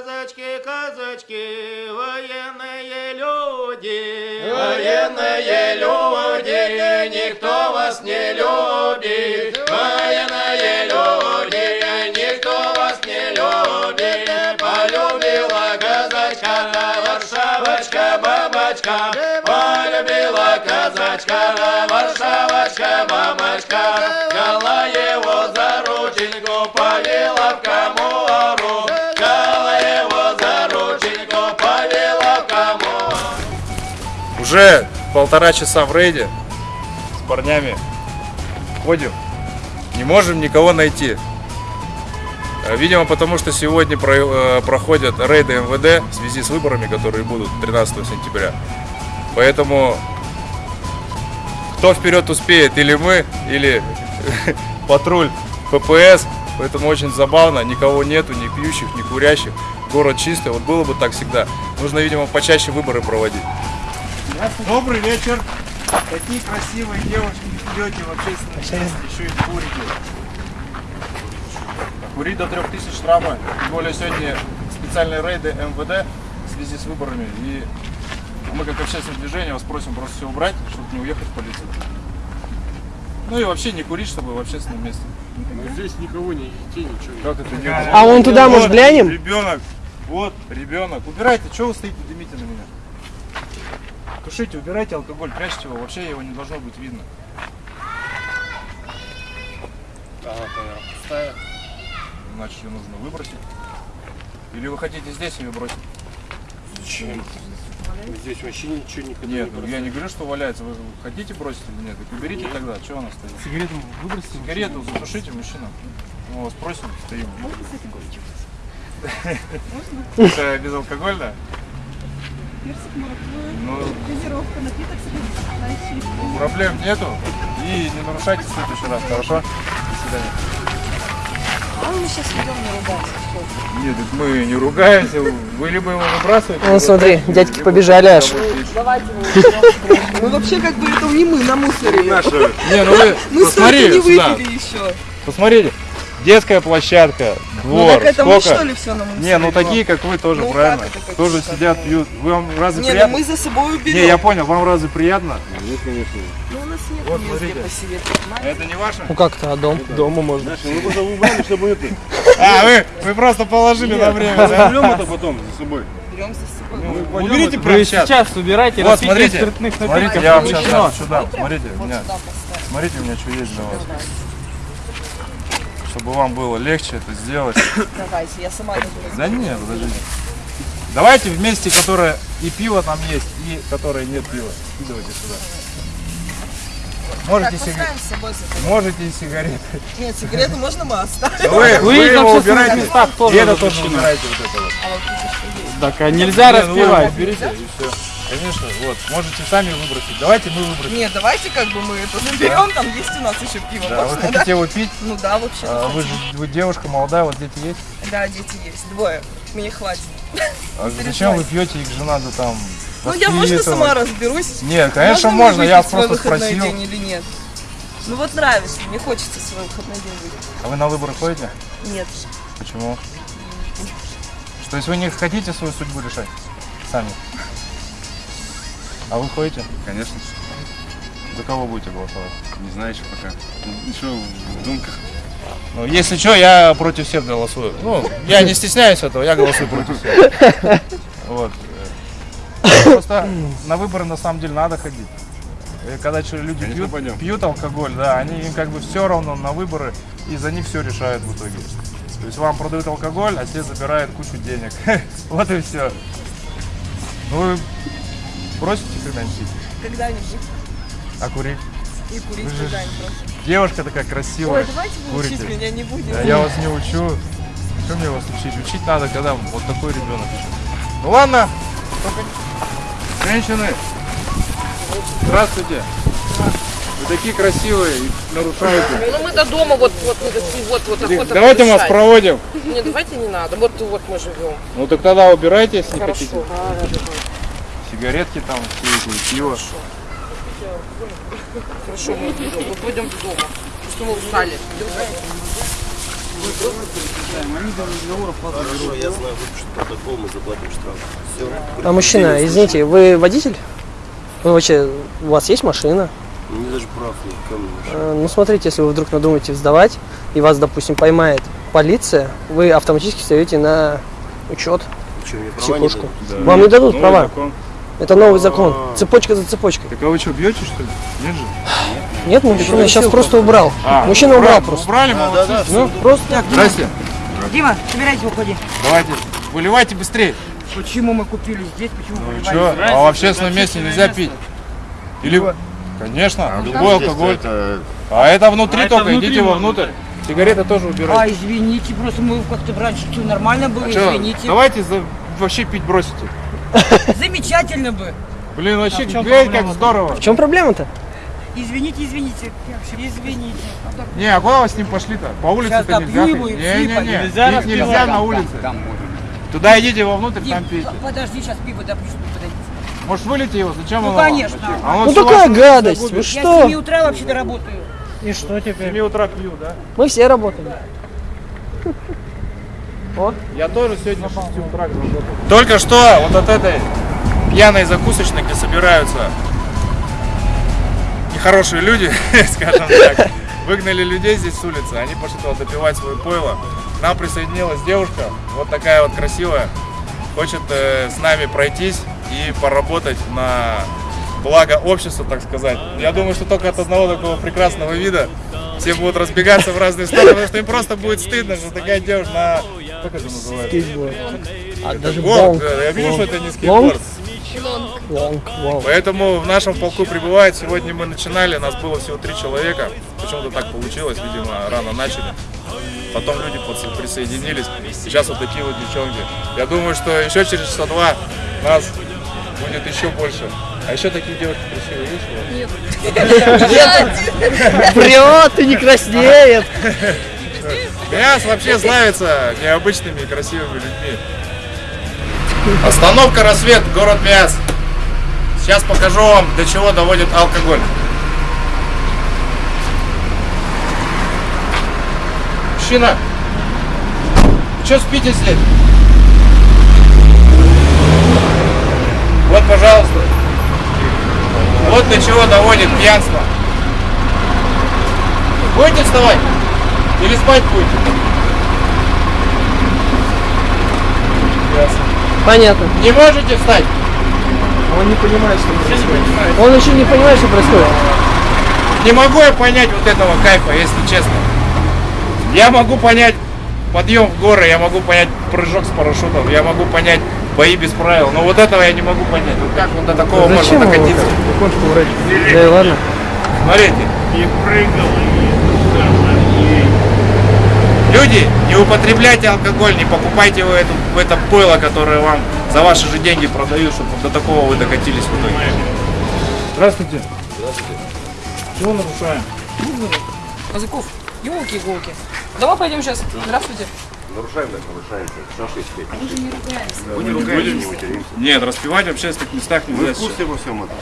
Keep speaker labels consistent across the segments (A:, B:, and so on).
A: казачки, казачки, военные люди.
B: Военные люди, никто вас не любит. Военные люди, никто вас не любит. Полюбила казачка, Варшавочка, бабочка. Полюбила казачка, Варшавочка, бабочка. Взяла его за рученьку, повела
C: Уже полтора часа в рейде с парнями ходим, не можем никого найти. Э, Видимо, потому что сегодня э, проходят рейды МВД в связи с выборами, которые будут 13 сентября. Поэтому кто вперед успеет, или мы, или патруль ППС. Поэтому очень забавно, никого нету, ни пьющих, ни курящих. Город чистый, вот было бы так всегда. Нужно, видимо, почаще выборы проводить.
D: Добрый вечер. Такие красивые девушки идете в общественном месте, еще и курите. Курить до 3000 штрафа. Тем более сегодня специальные рейды МВД в связи с выборами. И мы как общественное движение вас просим просто все убрать, чтобы не уехать в полицию. Ну и вообще не курить, чтобы в общественном месте.
E: Здесь никого не детей, ничего.
C: Как это не
F: А вон туда, может, глянем?
C: Ребенок, вот ребенок. Убирайте, что вы стоите, дымите на меня? Тушите, убирайте алкоголь, прячьте его, вообще его не должно быть видно. Значит, ее нужно выбросить. Или вы хотите здесь ее бросить?
E: Зачем? Здесь вообще ничего никогда
C: Нет,
E: не
C: ну, я не говорю, что валяется. Вы хотите бросить или нет? Так уберите тогда, что она стоит? Сигарету выбросите? Сигарету затушите, мужчина. Мы вас просим, стоим. Это безалкогольно? Ну,
G: Газировка, напиток с
C: проблем нету. И не нарушайте в следующий раз, хорошо? До свидания.
G: А мы сейчас идем не ругаться.
C: Нет, мы не ругаемся. Вы либо его выбрасываете. Либо
F: смотри, дядьки побежали аж.
G: Ну вообще как бы это не мы намусорили.
C: Не, ну вы сюда.
G: еще.
C: Посмотрите. Детская площадка,
G: Ну так это мы
C: сколько?
G: что ли все намусорили?
C: Не, ну такие, как вы, тоже
G: Ну,
C: правильно.
G: как это, как
C: тоже
G: что
C: сидят, пьют. Вы вам разве
G: Не, ну
C: приятно?
G: мы за собой уберем.
C: Не, я понял, вам разве приятно?
E: Нет, конечно.
G: Ну у нас нет
C: Вот,
G: места
C: смотрите.
G: посидеть.
C: Это не ваше?
F: Ну как-то, а дом? Дома можно.
E: Знаешь, мы просто убрали, чтобы это...
C: А, вы, вы просто положили на время, да?
E: Берем это потом за собой.
G: Берем за собой.
C: Ну, Уберите прямо сейчас.
D: Сейчас убирайте,
C: Вот, смотрите,
D: спиртных
C: смотрите, я вам сейчас сюда, смотрите, у меня, смотрите, у меня что есть для вас. Чтобы вам было легче это сделать.
G: Давайте, я сама не буду.
C: Да нет, подождите. Давайте вместе, которое и пиво там есть, и которое нет пива. Скидывайте сюда. Можете,
G: Так,
C: сига- можете и сигареты.
G: Нет, сигарету можно мы оставим.
C: Вы, вы
D: Вы
C: его убираете,
D: местах
C: и
D: тоже
C: это тоже убираете вот это вот.
G: А вот видишь, что есть.
D: Так, а нельзя
C: Не, ну
D: распивать.
C: Берите и все. Конечно, вот, можете сами выбросить. Давайте мы выбросим.
G: Нет, давайте как бы мы это заберем, там есть у нас еще пиво.
C: Да, вы
G: можно, да?
C: хотите его пить?
G: Ну да, вообще.
C: А, вы же вы девушка молодая, вот дети есть.
G: Да, дети есть. Двое. Мне хватит.
C: А зачем вы пьете, их же надо там
G: Ну я можно
C: воспитывать?
G: сама разберусь.
C: Нет, конечно
G: мне
C: можно, я просто спросил.
G: день или нет? Ну вот нравится, мне хочется свой выходной день выпить.
C: А вы на выборы ходите?
G: Нет.
C: Почему? Что, если вы не хотите свою судьбу решать? Сами. А вы ходите?
E: Конечно.
C: За кого будете голосовать?
E: Не знаю еще пока. Еще в думках.
C: Ну, если что, я против всех голосую. Ну, я не стесняюсь этого, я голосую против всех. Вот. Просто на выборы на самом деле надо ходить. И когда люди
E: Конечно,
C: пьют,
E: пойдем.
C: пьют алкоголь, да, они им как бы все равно на выборы, и за них все решают в итоге. То есть вам продают алкоголь, а те забирают кучу денег. Вот и все. Ну бросите когда-нибудь?
G: Когда-нибудь.
C: А курить?
G: И курить
C: Вы же
G: когда-нибудь. просто.
C: Девушка такая красивая.
G: Ой, давайте вы учить
C: курите.
G: меня не будем.
C: Да, я вас не учу. Что мне вас учить? Учить надо, когда вот такой ребенок еще. Ну ладно. Только Женщины. Здравствуйте. Вы такие красивые и нарушаете.
H: Ну мы до дома вот вот вот вот, вот охота
C: Давайте мы вас проводим.
H: Не, давайте не надо. Вот вот мы живем.
C: Ну так тогда убирайте, если не хотите.
H: Хорошо.
C: Сигаретки там, все эти, пиво.
H: Хорошо, мы пойдем до дома. Что мы устали. Идем.
B: Хорошо, я знаю, выпишу протокол, мы заплатим штраф. Все.
F: А мужчина, извините, вы водитель? Вы вообще, у вас есть машина?
B: Мне даже прав нет, ко мне.
F: Э, Ну, смотрите, если вы вдруг надумаете сдавать, и вас, допустим, поймает полиция, вы автоматически встаете на учет,
B: Что, мне права не дадут?
F: Вам не дадут
C: Новый
F: права.
C: закон.
F: Это новый закон. Цепочка за цепочкой.
C: Так а вы что, бьете что ли? Нет же?
F: Нет, мужчина сейчас просто убрал.
C: А,
F: Мужчина убрал просто.
C: Убрали, молодцы.
F: Ну, просто
C: Здрасте.
I: Дима, собирайся, уходи.
C: Давайте, выливайте быстрее.
I: Почему мы купили здесь, почему
C: Ну что, а в общественном месте нельзя пить? Или... Конечно, любой алкоголь. А это внутри только, идите вовнутрь. Сигареты тоже
I: А,
C: убирайте.
I: извините, просто мы как-то раньше нормально было,
C: Чё,
I: извините.
C: давайте за- вообще пить бросите.
I: Замечательно бы.
C: Блин, вообще,
I: в чём
C: глянь, как здорово.
F: в чем проблема-то?
I: Извините, извините. Извините.
C: Не, а куда вы с ним пошли-то? По улице-то нельзя. Не, не,
I: всыпать.
C: не.
I: Нельзя
C: Пить нельзя на улице. Туда идите вовнутрь,
I: Дим,
C: там пейте.
I: подожди, сейчас пиво чтобы подойти.
C: Может, вылейте его? Зачем
I: Ну,
C: он вам?
I: конечно.
C: А он
F: Ну такая гадость,
C: загубит.
F: вы
I: Я с
F: что?
I: 7 утра вообще-то работаю.
F: И что
C: В 7 утра пью, да?
F: Мы все работаем.
C: Я тоже сегодня с 6 утра работал. Только что вот от этой пьяной закусочной, где собираются нехорошие люди, скажем так, выгнали людей здесь с улицы, они пошли туда допивать свое пойло. К нам присоединилась девушка, вот такая вот красивая, хочет э, с нами пройтись и поработать на благо общества, так сказать. Я думаю, что только от одного такого прекрасного вида все будут разбегаться в разные стороны, потому что им просто будет стыдно, что такая девушка на... Как это называется?
F: А даже
C: Гонг,
F: лонг.
C: я вижу, что это не
F: Лонг?
C: скейтборд.
F: Лонг, лонг.
C: Поэтому в нашем полку прибывает. Сегодня мы начинали, нас было всего три человека. Почему-то так получилось, видимо, рано начали. Потом люди присоединились. Сейчас вот такие вот девчонки. Я думаю, что еще через часа два нас будет еще больше. А еще такие девушки красивые есть у вас?
F: Врет и не краснеет.
C: Мяс вообще славится необычными и красивыми людьми. Остановка «Рассвет», город Миас. Сейчас покажу вам, до чего доводит алкоголь. Мужчина, что спите здесь? Вот, пожалуйста. Вот до чего доводит пьянство. Будете вставать? Или спать будете? Ясно.
F: Понятно.
C: Не можете встать?
F: Он не понимает, что происходит. Он еще не понимает, что происходит.
C: Не могу я понять вот этого кайфа, если честно. Я могу понять подъем в горы, я могу понять прыжок с парашютом, я могу понять бои без правил, но вот этого я не могу понять. Вот как вот до такого можно
F: его
C: докатиться?
F: Вроде. Да и ладно.
C: Смотрите. Люди, не употребляйте алкоголь, не покупайте вы эту, в это пойло, которое вам за ваши же деньги продают, чтобы до такого вы докатились в итоге. Здравствуйте. Здравствуйте. Чего нарушаем?
H: Казаков, елки-иголки. Давай пойдем сейчас. Здравствуйте.
B: Нарушаем, так нарушаем. Шаши спеть.
C: Вы не ругаетесь? Нет, распивать в общественных местах
B: Мы
C: нельзя
B: в курсе во всем этом.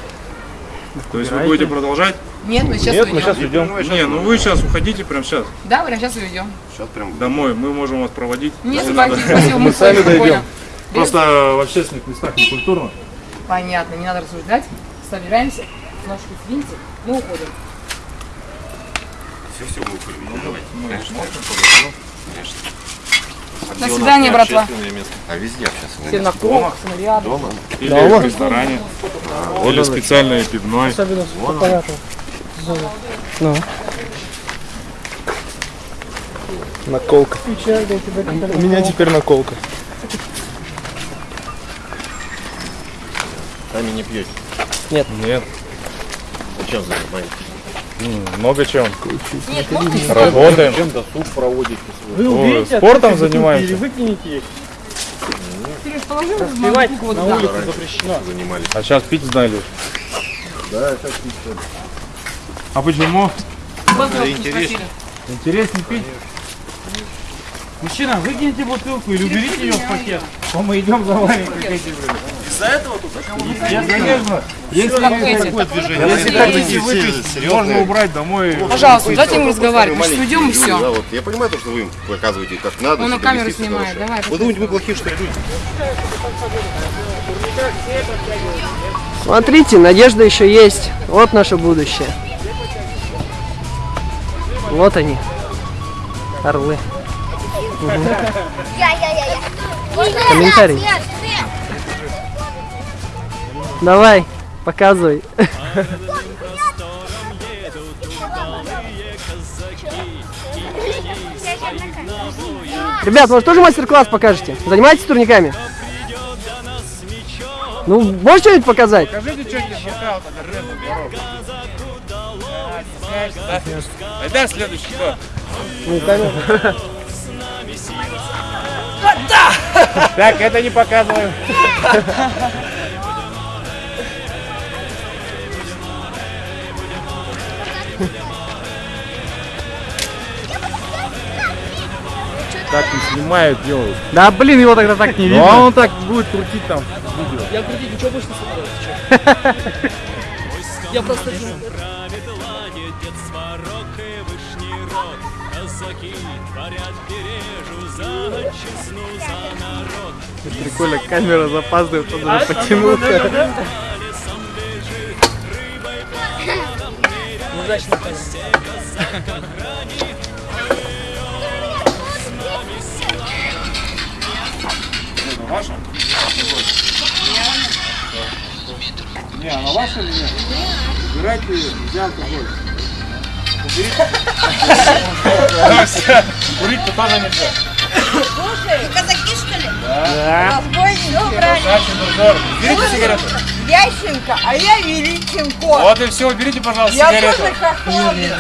C: То есть вы будете продолжать?
H: Нет, мы сейчас
C: Нет, мы
H: уйдем.
C: сейчас уйдем. Не, ну вы сейчас уходите прямо сейчас
H: Да, прям сейчас уйдем.
B: Сейчас прям
C: домой. Мы можем вас проводить.
H: Нет,
C: Если
H: спасибо, спасибо, мы
C: сами дойдем. Просто в общественных местах не культурно.
H: Понятно, не надо рассуждать. Собираемся, ножки свиньте, мы уходим.
B: все, все, мы уходим. Ну, давайте.
H: До свидания, братва.
B: А везде сейчас.
H: Все на кровах, снаряды.
B: Дома.
C: Или в ресторане. Или специальное пивной.
F: Особенно с понятно. Ну.
E: Наколка. У меня теперь наколка.
B: Сами не пьете.
C: Нет.
B: Зачем занимаетесь?
C: Много чем.
H: Нет,
C: Работаем.
B: Чем досуг проводите?
F: Вы
C: О,
F: уберите
C: спортом занимаемся.
F: или выкинете их.
H: Сереж, положи
F: на улице запрещено.
B: Занимались.
C: А сейчас пить знали.
B: Да, сейчас пить.
C: А почему?
B: Интересно.
C: Интереснее пить.
F: Мужчина, выкиньте бутылку или уберите ее в пакет. А мы идем за вами.
B: Из-за этого тут
C: Конечно. Если,
H: Такое
B: движение.
C: если хотите выпить, можно убрать домой.
H: Пожалуйста, дайте ему разговаривать. Мы сейчас уйдем и
B: Да,
H: все.
B: вот, я понимаю, то, что вы им показываете, как надо.
H: Он на камеру снимает. Давай,
B: Вы думаете, мы плохие, что ли, люди?
F: Смотрите, надежда еще есть. Вот наше будущее. Вот они. Орлы. Комментарий. Давай, показывай. Ребят, может тоже мастер-класс покажете? Занимаетесь турниками? Ну, можешь что-нибудь показать?
C: Скажите что-нибудь да? Айда следующий, кто?
F: Ну.
C: Так, это не показываю. Так не снимают, делают.
E: Да блин, его тогда так не
C: Ну а он так будет крутить там.
F: Я крутить ничего больше не собираюсь. Я просто...
E: Прикольно, камера запаздывает, он даже потянулся.
F: Удачно,
D: Ваша? Не, она ваша или нет? Убирайте ее, нельзя алкоголь. Уберите. Курить-то тоже нельзя.
G: Слушай, казаки что ли?
D: Да.
G: Разбойники брали.
D: Дальше дозор. Уберите сигарету.
G: Ященко, а я Величенко.
D: Вот и все, уберите, пожалуйста,
G: Я
D: сигарету.
G: тоже хохловник.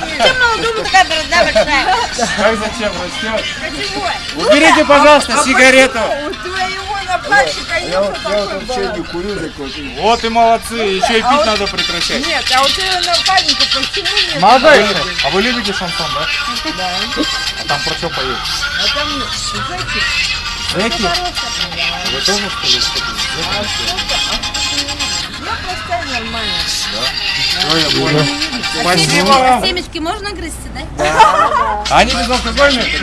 G: Почему думаю, такая борода большая?
D: Как зачем растет?
G: Почему?
D: Уберите, пожалуйста,
G: А
D: сигарету.
G: У твоего напарщика нет такой бороды?
D: Вот и молодцы, еще и пить
G: А вот-
D: надо прекращать.
G: Нет, а у твоего напарника почему нет?
D: Молодая. А вы любите шансон, да? Да. А там про что поют?
G: А там зайчик.
D: Зэки? Тоже что ли?
G: А? А Я простая нормально.
D: Все, я понял. Спасибо вам.
J: Семечки можно грызть, да?
D: А Они безалкогольные?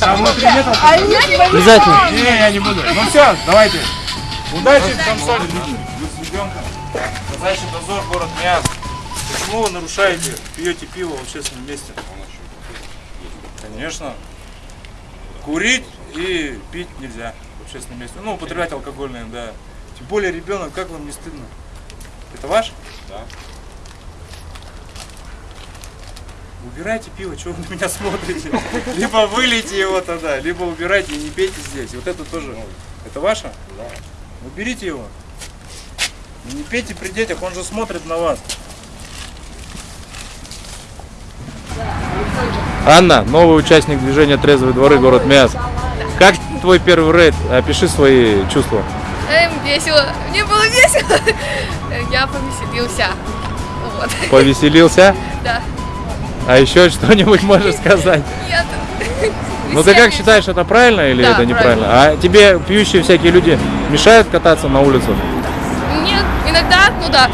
D: А внутри нет алкоголя?
G: А
F: Обязательно.
D: Не, я не буду. Ну все, давайте. Удачи в с ребенком. Казачий дозор, город Миас. Почему вы нарушаете, пьете пиво в общественном месте? Конечно. Курить и пить нельзя общественном месте. Ну, употреблять алкогольное, да. Тем более ребенок, как вам не стыдно? Это ваш? Да. Убирайте пиво, что вы на меня смотрите? Либо вылейте его тогда, либо убирайте и не пейте здесь. Вот это тоже. Это ваше? Да. Уберите его. И не пейте при детях, он же смотрит на вас.
C: Анна, новый участник движения Трезвые дворы, город Миас. Как твой первый рейд? Опиши свои чувства.
J: Эм, весело. Мне было весело. Я повеселился. Вот.
C: Повеселился?
J: Да.
C: А еще что-нибудь можешь сказать?
J: Нет.
C: Ну ты как считаешь, это правильно или
J: Да,
C: это неправильно? А тебе пьющие всякие люди мешают кататься на улицу?
J: Нет, иногда, ну да,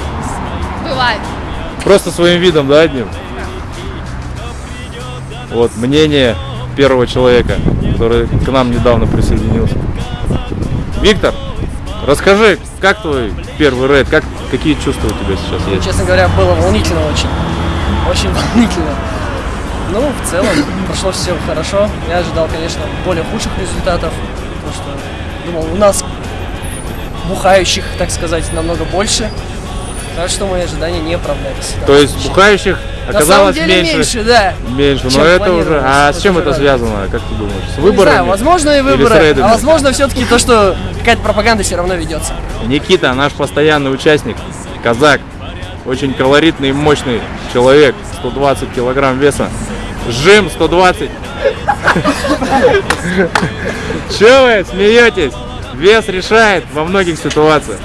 J: бывает.
C: Просто своим видом, да, одним? Вот мнение первого человека, который к нам недавно присоединился. Виктор, расскажи, как твой первый рейд, как, какие чувства у тебя сейчас есть?
F: Честно говоря, было волнительно очень. Очень волнительно. Ну, в целом, прошло все хорошо. Я ожидал, конечно, более худших результатов. Потому что думал, у нас бухающих, так сказать, намного больше. Так что мои ожидания не оправдались.
C: То есть бухающих
F: На
C: оказалось
F: самом деле
C: меньше?
F: меньше, да.
C: Меньше, но это уже... А с чем это связано, как ты думаешь? С выборами?
F: Не знаю, возможно и выборы, а возможно все-таки то, что какая-то пропаганда все равно ведется.
C: Никита, наш постоянный участник, казак, очень колоритный и мощный человек, 120 килограмм веса, жим 120. Че вы смеетесь? Вес решает во многих ситуациях.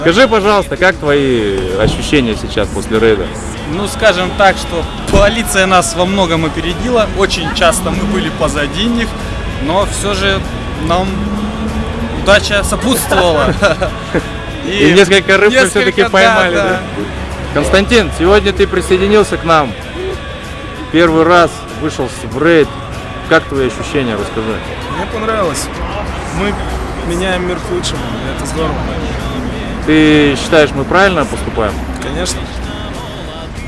C: Скажи, пожалуйста, как твои ощущения сейчас после рейда?
K: Ну, скажем так, что полиция нас во многом опередила. Очень часто мы были позади них, но все же нам удача сопутствовала.
C: И, несколько рыб мы
K: несколько,
C: все-таки
K: да,
C: поймали.
K: да.
C: да? Константин, сегодня ты присоединился к нам. Первый раз вышел в рейд. Как твои ощущения, расскажи.
L: Мне понравилось. Мы меняем мир к лучшему, и это здорово.
C: Ты считаешь, мы правильно поступаем?
L: Конечно.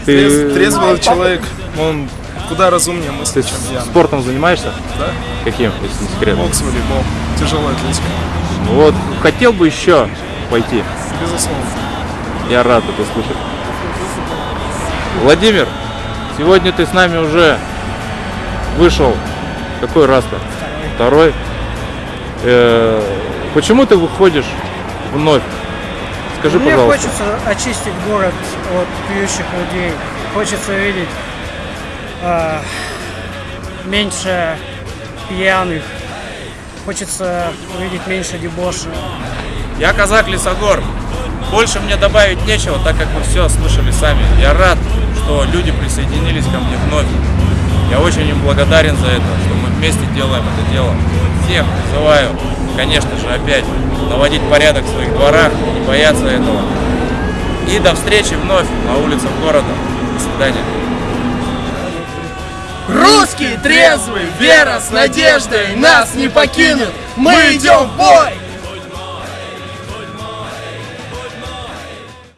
C: Ты
L: Трез- трезвый человек, он куда разумнее мыслит, чем я.
C: спортом занимаешься?
L: Да.
C: Каким, если не секрет?
L: Бокс, волейбол, тяжелая атлетика.
C: Вот, хотел бы еще пойти.
L: Безусловно.
C: Я рад это слышать. Владимир, сегодня ты с нами уже вышел. Какой раз-то? Второй. Э, почему ты выходишь вновь? Скажи,
M: Мне
C: пожалуйста.
M: хочется очистить город от пьющих людей. Хочется видеть а, меньше пьяных. Хочется увидеть меньше дебоши.
C: Я казак Лисогор. Больше мне добавить нечего, так как вы все слышали сами. Я рад, что люди присоединились ко мне вновь. Я очень им благодарен за это, что вместе делаем это дело. Всех призываю, конечно же, опять наводить порядок в своих дворах, не бояться этого. И до встречи вновь на улицах города. До свидания.
N: Русский трезвый, вера с надеждой нас не покинет. Мы идем в бой!